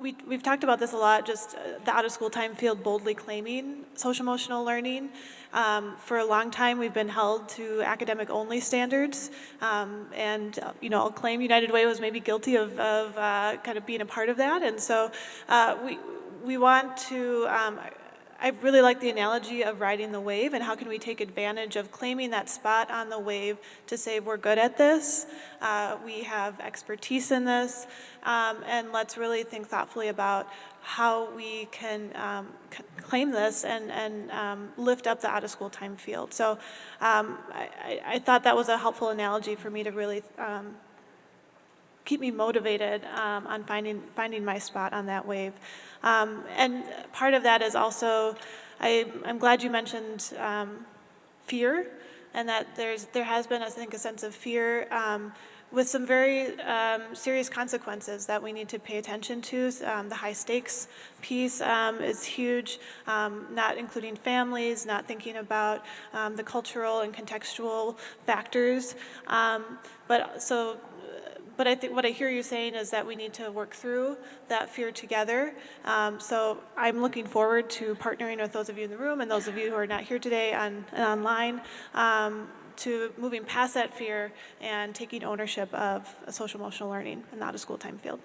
we, we've talked about this a lot, just uh, the out-of-school time field boldly claiming social-emotional learning. Um, for a long time, we've been held to academic-only standards, um, and uh, you know, I'll claim United Way was maybe guilty of, of uh, kind of being a part of that, and so uh, we we want to. Um, I really like the analogy of riding the wave and how can we take advantage of claiming that spot on the wave to say we're good at this, uh, we have expertise in this, um, and let's really think thoughtfully about how we can um, claim this and, and um, lift up the out-of-school time field. So um, I, I, thought that was a helpful analogy for me to really um, keep me motivated um, on finding, finding my spot on that wave. Um, and part of that is also, I, am glad you mentioned um, fear and that there's, there has been, I think, a sense of fear um, with some very um, serious consequences that we need to pay attention to. Um, the high stakes piece um, is huge, um, not including families, not thinking about the cultural and contextual factors. But so but I think what I hear you saying is that we need to work through that fear together. Um, so I'm looking forward to partnering with those of you in the room and those of you who are not here today on online um, to moving past that fear and taking ownership of a social emotional learning and not a school time field.